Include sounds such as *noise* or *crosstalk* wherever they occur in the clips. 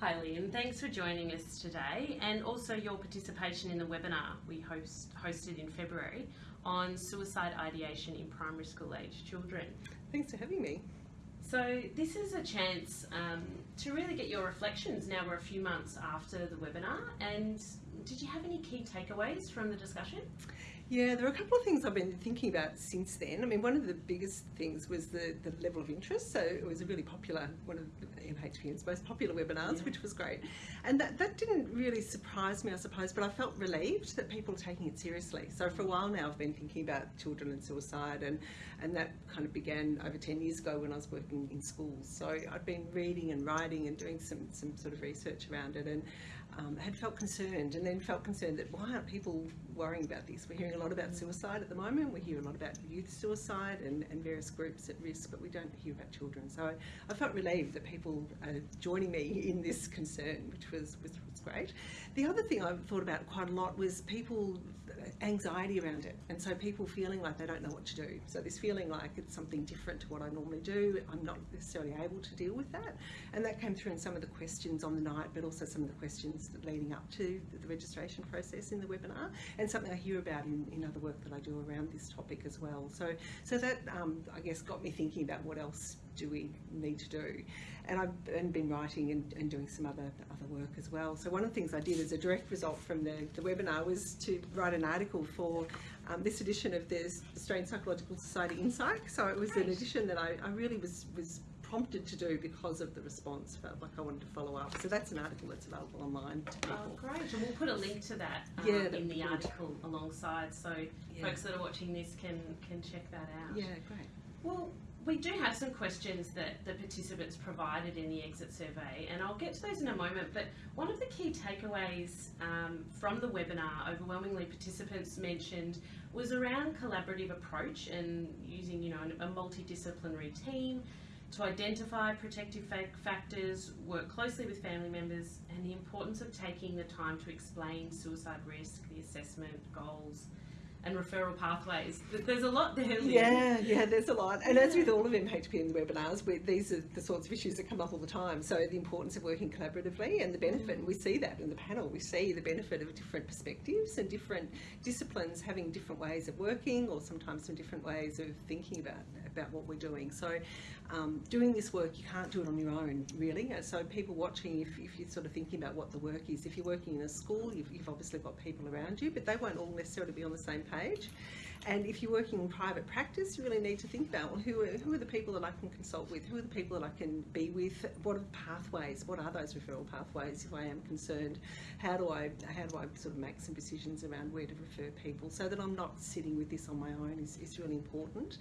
Hi Lynn, thanks for joining us today and also your participation in the webinar we host, hosted in February on suicide ideation in primary school age children. Thanks for having me. So this is a chance um, to really get your reflections now we're a few months after the webinar and did you have any key takeaways from the discussion? Yeah, there are a couple of things I've been thinking about since then. I mean, one of the biggest things was the, the level of interest. So it was a really popular, one of MHPN's most popular webinars, yeah. which was great. And that, that didn't really surprise me, I suppose, but I felt relieved that people are taking it seriously. So for a while now, I've been thinking about children and suicide, and, and that kind of began over 10 years ago when I was working in schools. So I'd been reading and writing and doing some, some sort of research around it. And um, had felt concerned and then felt concerned that why aren't people worrying about this? We're hearing a lot about suicide at the moment, we hear a lot about youth suicide and, and various groups at risk, but we don't hear about children. So I, I felt relieved that people are joining me in this concern, which was, was, was great. The other thing I've thought about quite a lot was people anxiety around it. And so people feeling like they don't know what to do. So this feeling like it's something different to what I normally do I'm not necessarily able to deal with that. And that came through in some of the questions on the night but also some of the questions leading up to the registration process in the webinar and something I hear about in, in other work that I do around this topic as well. So so that um, I guess got me thinking about what else do we need to do and I've been writing and, and, doing some other other work as well. So one of the things I did as a direct result from the, the webinar was to write an article for um, this edition of the Australian Psychological Society Insight. So it was an edition that I, I really was was prompted to do because of the response. Felt like I wanted to follow up. So that's an article that's available online. Oh, great. And we'll put a link to that um, yeah, in the article alongside so yeah. folks that are watching this can, can check that out. Yeah, great. Well, we do have some questions that the participants provided in the exit survey, and I'll get to those in a moment. But one of the key takeaways um, from the webinar, overwhelmingly participants mentioned, was around collaborative approach and using, you know, a multidisciplinary team to identify protective factors, work closely with family members, and the importance of taking the time to explain suicide risk, the assessment, goals, and referral pathways. There's a lot there. Yeah, yeah, there's a lot. And yeah. as with all of MHPN webinars, we, these are the sorts of issues that come up all the time. So the importance of working collaboratively and the benefit, and we see that in the panel, we see the benefit of different perspectives and different disciplines having different ways of working or sometimes some different ways of thinking about, about what we're doing. So um, doing this work, you can't do it on your own, really. So people watching, if, if you're sort of thinking about what the work is, if you're working in a school, you've, you've obviously got people around you, but they won't all necessarily be on the same page. And if you're working in private practice, you really need to think about well, who, are, who are the people that I can consult with? Who are the people that I can be with? What are the pathways? What are those referral pathways if I am concerned? How do I, how do I sort of make some decisions around where to refer people so that I'm not sitting with this on my own is, is really important.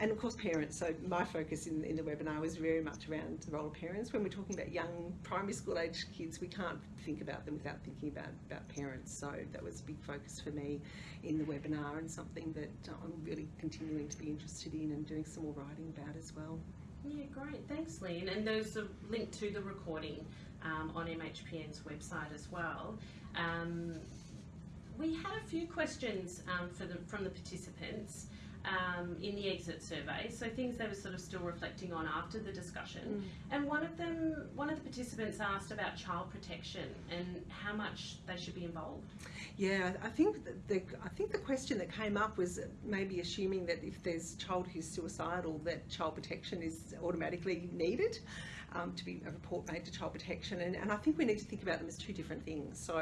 And of course parents, so my focus in, in the webinar was very much around the role of parents. When we're talking about young primary school age kids, we can't think about them without thinking about, about parents. So that was a big focus for me in the webinar and something that I'm really continuing to be interested in and doing some more writing about as well. Yeah, great. Thanks, Lynn. And there's a link to the recording um, on MHPN's website as well. Um, we had a few questions um, the, from the participants um, in the exit survey, so things they were sort of still reflecting on after the discussion. Mm. And one of them, one of the participants asked about child protection and how much they should be involved. Yeah, I think the I think the question that came up was maybe assuming that if there's child who's suicidal, that child protection is automatically needed um, to be a report made to child protection. And, and I think we need to think about them as two different things. So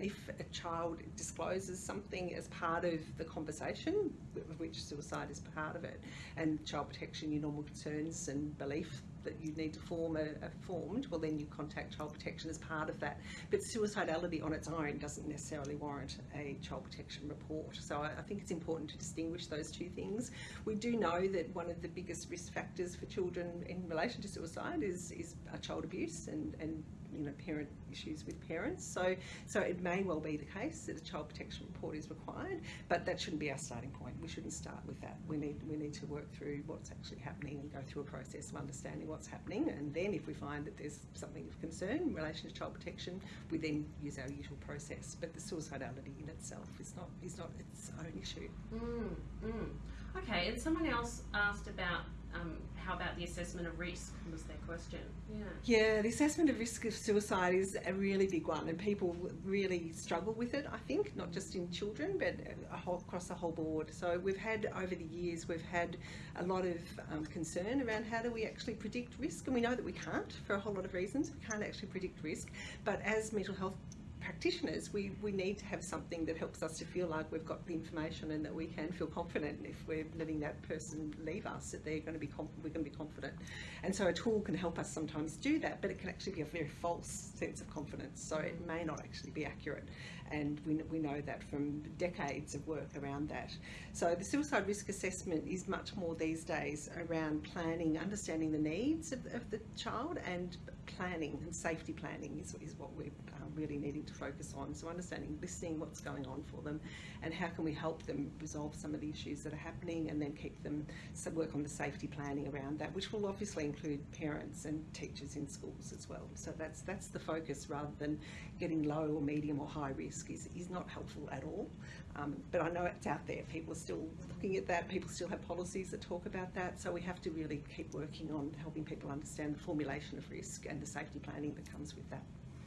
if a child discloses something as part of the conversation, which suicide is part of it, and child protection, your normal concerns and belief that you need to form a formed, well then you contact child protection as part of that. But suicidality on its own doesn't necessarily warrant a child protection report. So I, I think it's important to distinguish those two things. We do know that one of the biggest risk factors for children in relation to suicide is, is child abuse and, and you know, parent issues with parents. So, so it may well be the case that a child protection report is required, but that shouldn't be our starting point. We shouldn't start with that. We need, we need to work through what's actually happening and go through a process of understanding what's happening. And then if we find that there's something of concern in relation to child protection, we then use our usual process. But the suicidality in itself is not, is not its own issue. Mm, mm. Okay, and someone else asked about um, how about the assessment of risk was their question. Yeah. Yeah, the assessment of risk of suicide is a really big one, and people really struggle with it. I think not just in children, but whole, across the whole board. So we've had over the years, we've had a lot of um, concern around how do we actually predict risk, and we know that we can't for a whole lot of reasons. We can't actually predict risk, but as mental health practitioners, we, we need to have something that helps us to feel like we've got the information and that we can feel confident if we're letting that person leave us, that they're going to be we're going to be confident. And so a tool can help us sometimes do that, but it can actually be a very false sense of confidence. So it may not actually be accurate. And we, we know that from decades of work around that. So the suicide risk assessment is much more these days around planning, understanding the needs of, of the child and planning and safety planning is, is what we're um, really needing to focus on. So understanding, listening what's going on for them and how can we help them resolve some of the issues that are happening and then keep them, so work on the safety planning around that, which will obviously include parents and teachers in schools as well. So that's, that's the focus rather than getting low or medium or high risk is, is not helpful at all. Um, but I know it's out there. People are still looking at that. People still have policies that talk about that. So we have to really keep working on helping people understand the formulation of risk and the safety planning that comes with that.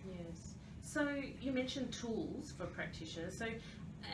Yes. So you mentioned tools for practitioners. So,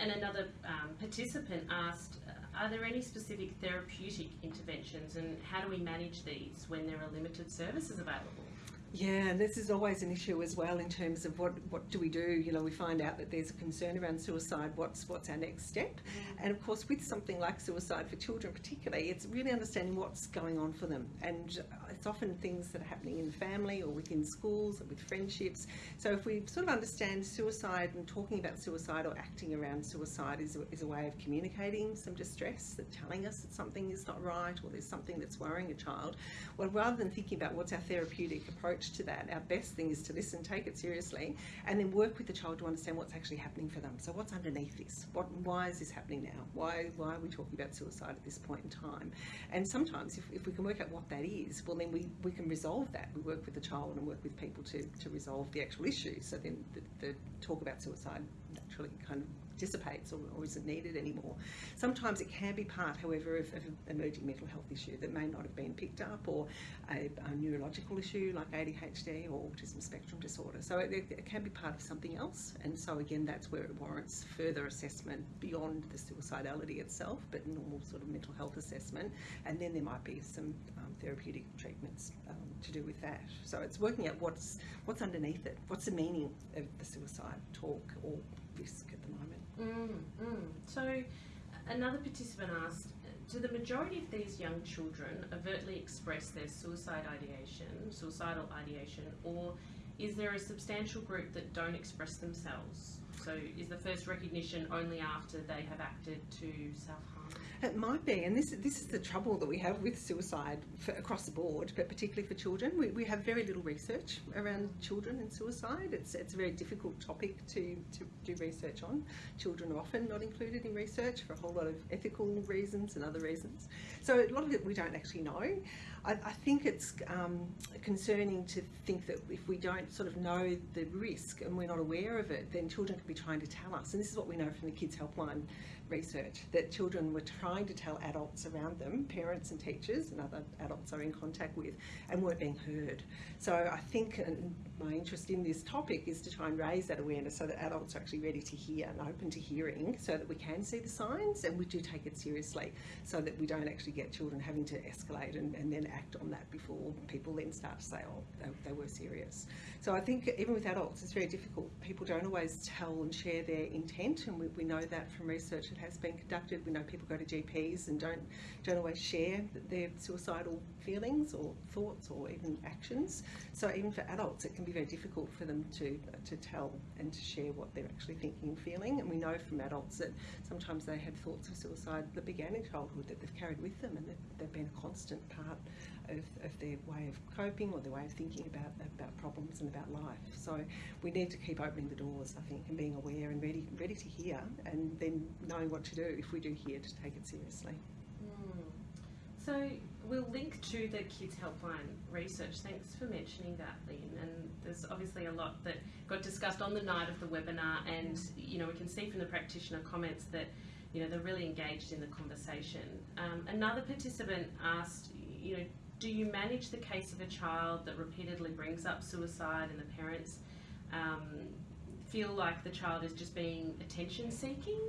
and another um, participant asked, are there any specific therapeutic interventions, and how do we manage these when there are limited services available? Yeah, and this is always an issue as well in terms of what, what do we do? You know, we find out that there's a concern around suicide. What's what's our next step? And of course, with something like suicide for children, particularly, it's really understanding what's going on for them. And it's often things that are happening in family or within schools or with friendships. So if we sort of understand suicide and talking about suicide or acting around suicide is a, is a way of communicating some distress, that telling us that something is not right or there's something that's worrying a child. Well, rather than thinking about what's our therapeutic approach approach to that, our best thing is to listen, take it seriously, and then work with the child to understand what's actually happening for them. So what's underneath this? What, why is this happening now? Why, why are we talking about suicide at this point in time? And sometimes if, if we can work out what that is, well then we, we can resolve that. We work with the child and work with people to, to resolve the actual issue. So then the, the talk about suicide naturally kind of dissipates or, or, isn't needed anymore. Sometimes it can be part, however, of, of, an emerging mental health issue that may not have been picked up or a, a neurological issue like ADHD or autism spectrum disorder. So it, it, can be part of something else. And so again, that's where it warrants further assessment beyond the suicidality itself, but normal sort of mental health assessment. And then there might be some um, therapeutic treatments um, to do with that. So it's working out what's, what's underneath it. What's the meaning of the suicide talk or risk at the moment. Mm, mm. So, another participant asked Do the majority of these young children overtly express their suicide ideation, suicidal ideation, or is there a substantial group that don't express themselves? So, is the first recognition only after they have acted to self harm? It might be, and this this is the trouble that we have with suicide for, across the board, but particularly for children. We, we have very little research around children and suicide. It's it's a very difficult topic to, to do research on. Children are often not included in research for a whole lot of ethical reasons and other reasons. So a lot of it we don't actually know. I, I think it's um, concerning to think that if we don't sort of know the risk and we're not aware of it, then children could be trying to tell us. And this is what we know from the Kids Helpline research that children were trying to tell adults around them, parents and teachers and other adults are in contact with, and weren't being heard. So I think my interest in this topic is to try and raise that awareness so that adults are actually ready to hear and open to hearing so that we can see the signs and we do take it seriously so that we don't actually get children having to escalate and, and then act on that before people then start to say, oh, they, they were serious. So I think even with adults, it's very difficult. People don't always tell and share their intent, and we, we know that from research that has been conducted. We know people go to GPs and don't don't always share their suicidal feelings or thoughts or even actions. So even for adults, it can be very difficult for them to to tell and to share what they're actually thinking and feeling. And we know from adults that sometimes they have thoughts of suicide that began in childhood that they've carried with them and they've, they've been a constant part of, of their way of coping or their way of thinking about about problems and about life. So we need to keep opening the doors, I think, and being aware and ready ready to hear, and then knowing what to do if we do hear to take it seriously. Mm. So we'll link to the Kids Helpline research. Thanks for mentioning that, Lynn. And there's obviously a lot that got discussed on the night of the webinar, and you know we can see from the practitioner comments that you know they're really engaged in the conversation. Um, another participant asked, you know, do you manage the case of a child that repeatedly brings up suicide and the parents um, feel like the child is just being attention seeking?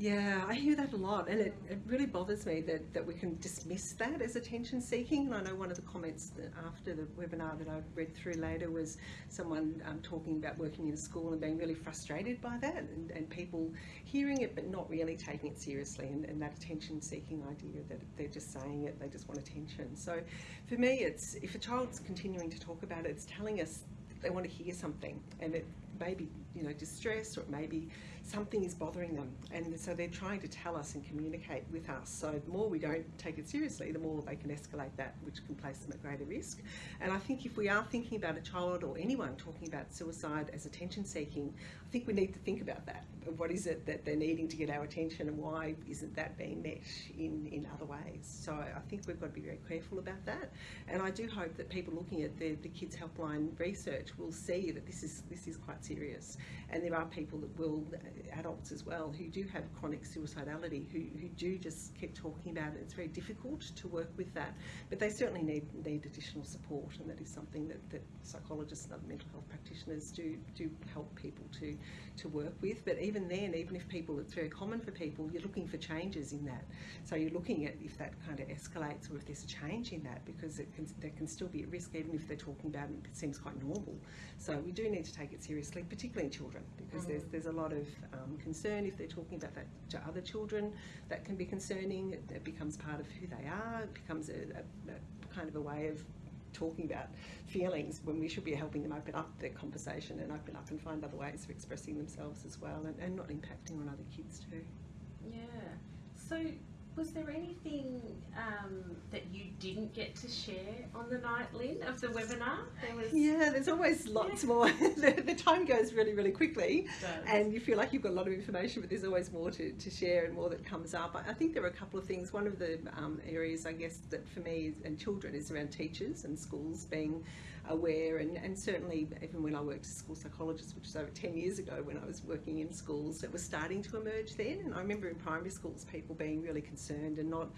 Yeah, I hear that a lot, and it, it really bothers me that, that we can dismiss that as attention seeking. And I know one of the comments after the webinar that I read through later was someone um, talking about working in a school and being really frustrated by that, and, and people hearing it but not really taking it seriously, and, and that attention seeking idea that they're just saying it, they just want attention. So for me, it's if a child's continuing to talk about it, it's telling us they want to hear something, and it may be you know distress or it may be something is bothering them. And so they're trying to tell us and communicate with us. So the more we don't take it seriously the more they can escalate that which can place them at greater risk. And I think if we are thinking about a child or anyone talking about suicide as attention seeking I think we need to think about that. What is it that they're needing to get our attention and why isn't that being met in, in other ways? So I think we've got to be very careful about that. And I do hope that people looking at the, the Kids Helpline research will see that this is this is quite serious. And there are people that will, adults as well, who do have chronic suicidality, who, who do just keep talking about it. It's very difficult to work with that, but they certainly need, need additional support, and that is something that, that psychologists and other mental health practitioners do, do help people to, to work with. But even then, even if people, it's very common for people, you're looking for changes in that. So you're looking at if that kind of escalates or if there's a change in that, because it can, they can still be at risk even if they're talking about it, it seems quite normal. So we do need to take it seriously, particularly in children, because mm. there's, there's a lot of um, concern if they're talking about that to other children. That can be concerning. It, it becomes part of who they are. It becomes a, a, a kind of a way of talking about feelings when we should be helping them open up their conversation and open up and find other ways of expressing themselves as well and, and not impacting on other kids too. Yeah. So was there anything um, that you didn't get to share on the night, Lynn, of the webinar? There was... Yeah, there's always lots yeah. more. *laughs* the, the, time goes really, really quickly, and you feel like you've got a lot of information, but there's always more to, to share and more that comes up. I, I think there are a couple of things. One of the um, areas, I guess, that for me and children is around teachers and schools being aware and, and certainly even when I worked as a school psychologist, which was over 10 years ago when I was working in schools, it was starting to emerge then. And I remember in primary schools people being really concerned and not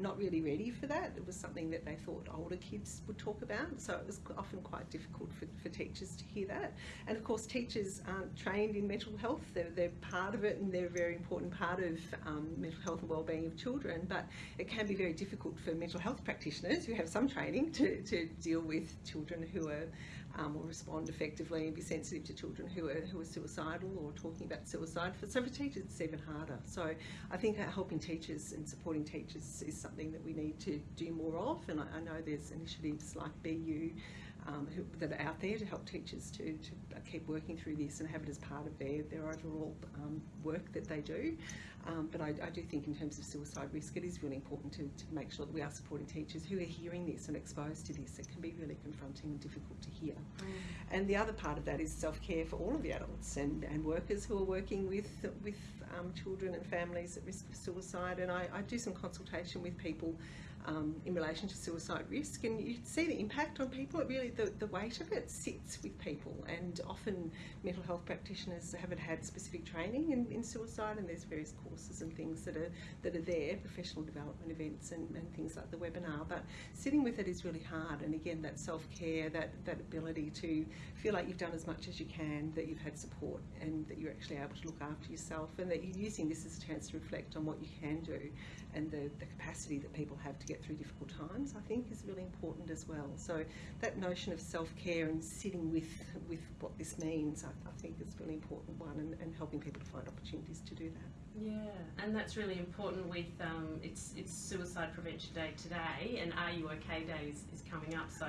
not really ready for that. It was something that they thought older kids would talk about, so it was often quite difficult for, for teachers to hear that. And of course, teachers aren't trained in mental health, they're, they're part of it and they're a very important part of um, mental health and wellbeing of children, but it can be very difficult for mental health practitioners who have some training to, to deal with children who are um, or respond effectively and be sensitive to children who are, who are suicidal or talking about suicide. For, so for teachers, it's even harder. So I think helping teachers and supporting teachers is something that we need to do more of. And I, I know there's initiatives like Be You um, who, that are out there to help teachers to, to keep working through this and have it as part of their, their overall um, work that they do. Um, but I, I, do think in terms of suicide risk, it is really important to, to, make sure that we are supporting teachers who are hearing this and exposed to this. It can be really confronting and difficult to hear. Mm. And the other part of that is self-care for all of the adults and, and workers who are working with, with um, children and families at risk of suicide. And I, I do some consultation with people um, in relation to suicide risk and you see the impact on people. It really, the, the weight of it sits with people and often mental health practitioners haven't had specific training in, in suicide and there's various courses and things that are, that are there, professional development events and, and things like the webinar, but sitting with it is really hard and again that self-care, that, that ability to feel like you've done as much as you can, that you've had support and that you're actually able to look after yourself and that you're using this as a chance to reflect on what you can do and the, the capacity that people have to get through difficult times, I think is really important as well. So that notion of self-care and sitting with, with what this means, I, I think is a really important one and, and helping people to find opportunities to do that. Yeah, and that's really important with um, it's it's Suicide Prevention Day today, and Are You OK Day is, is coming up. So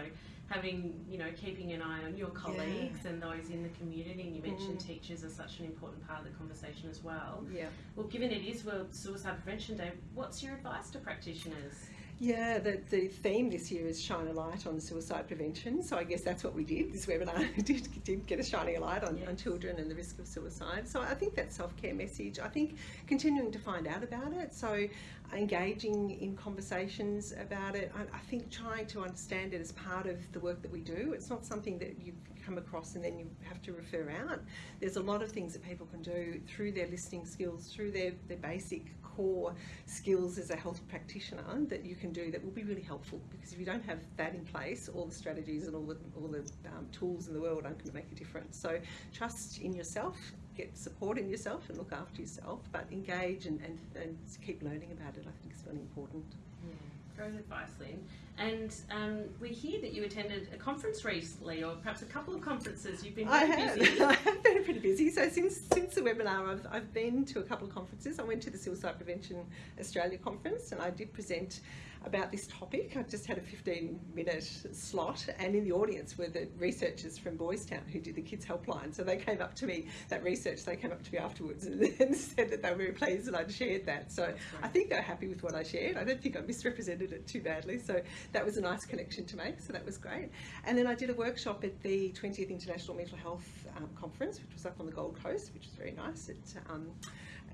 having you know keeping an eye on your colleagues yeah. and those in the community, and you mentioned mm. teachers are such an important part of the conversation as well. Yeah. Well, given it is World Suicide Prevention Day, what's your advice to practitioners? Yeah, the, the theme this year is shine a light on suicide prevention. So I guess that's what we did. This webinar *laughs* did, did get a shining a light on, yes. on children and the risk of suicide. So I think that self-care message, I think continuing to find out about it. So engaging in conversations about it. I, I think trying to understand it as part of the work that we do. It's not something that you come across and then you have to refer out. There's a lot of things that people can do through their listening skills, through their, their basic core skills as a health practitioner that you can do that will be really helpful because if you don't have that in place, all the strategies and all the, all the um, tools in the world aren't going to make a difference. So trust in yourself, get support in yourself and look after yourself, but engage and, and, and keep learning about it, I think is really important. Yeah, great advice, Lynn. And um, we hear that you attended a conference recently, or perhaps a couple of conferences. You've been I have. busy. *laughs* I have been pretty busy. So since since the webinar, I've, I've been to a couple of conferences. I went to the Suicide Prevention Australia conference and I did present about this topic. I just had a 15 minute slot and in the audience were the researchers from Boys Town who did the Kids Helpline. So they came up to me, that research, they came up to me afterwards *laughs* and, and said that they were very pleased that I'd shared that. So I think they're happy with what I shared. I don't think I misrepresented it too badly. So that was a nice connection to make. So that was great. And then I did a workshop at the 20th International Mental Health um, Conference, which was up on the Gold Coast, which was very nice. It, um,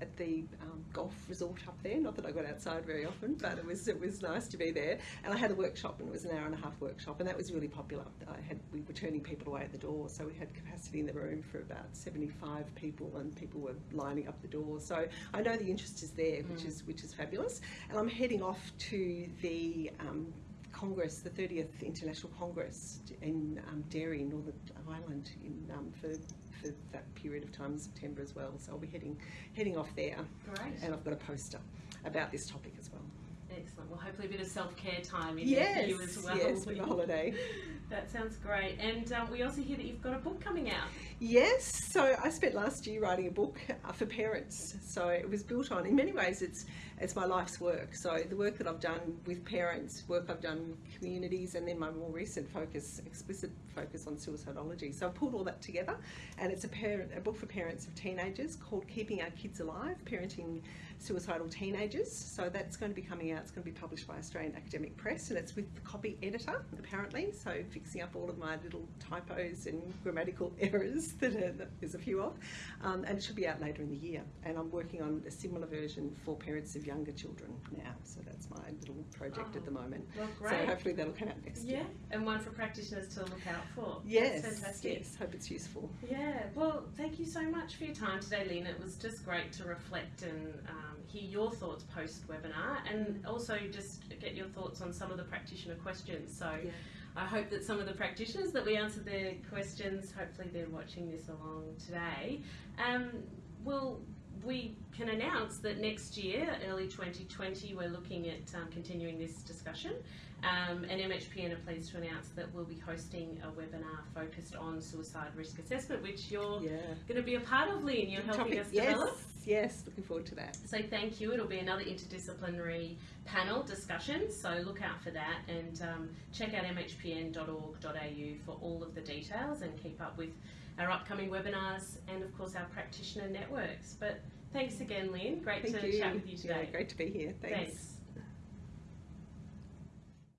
at the um, golf resort up there. Not that I got outside very often, but it was it was nice to be there. And I had a workshop, and it was an hour and a half workshop, and that was really popular. I had we were turning people away at the door, so we had capacity in the room for about 75 people, and people were lining up the door. So I know the interest is there, which Mm. is which is fabulous. And I'm heading off to the um, Congress, the 30th International Congress in um, Derry, Northern Ireland, in, um, for, for that period of time in September as well. So I'll be heading heading off there, Great. and I've got a poster about this topic as well. Excellent. Well, hopefully a bit of self-care time in yes, there for you as well. yes, with a holiday. *laughs* That sounds great. And um, we also hear that you've got a book coming out. Yes, so I spent last year writing a book uh, for parents. So it was built on, in many ways, it's it's my life's work. So the work that I've done with parents, work I've done with communities, and then my more recent focus, explicit focus on suicidology. So I've pulled all that together, and it's a parent, a book for parents of teenagers called "Keeping Our Kids Alive: Parenting Suicidal Teenagers." So that's going to be coming out. It's going to be published by Australian Academic Press, and it's with the copy editor apparently. So fixing up all of my little typos and grammatical *laughs* errors that, are, that there's a few of, um, and it should be out later in the year. And I'm working on a similar version for parents of younger children now. So that's my little project at the moment. Well, great. So hopefully that'll come out next yeah, year. and one for practitioners to look out for. Yes, That's fantastic. yes. Hope it's useful. Yeah, well, thank you so much for your time today, Lynn It was just great to reflect and um, hear your thoughts post webinar and also just get your thoughts on some of the practitioner questions. So Yeah. I hope that some of the practitioners that we answered their questions, hopefully they're watching this along today, um, will we can announce that next year, early 2020, we're looking at um, continuing this discussion. Um, and MHPN are pleased to announce that we'll be hosting a webinar focused on suicide risk assessment, which you're Yeah. going to be a part of, Lynn. You're helping Topic- us yes, develop. yes. Looking forward to that. So thank you. It'll be another interdisciplinary panel discussion. So look out for that and um, check out mhpn.org.au for all of the details and keep up with our upcoming webinars and of course our practitioner networks. But thanks again, Lynn. Great Thank to you. chat with you Yeah, today. great to be here. Thanks. Thanks.